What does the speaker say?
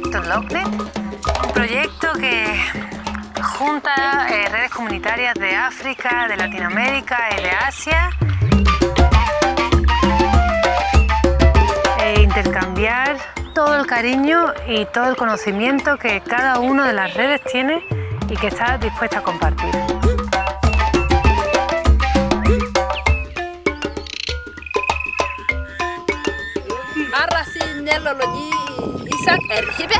proyecto LOCNET, un proyecto que junta eh, redes comunitarias de África, de Latinoamérica y de Asia. E intercambiar todo el cariño y todo el conocimiento que cada una de las redes tiene y que está dispuesta a compartir. Sen erkebe.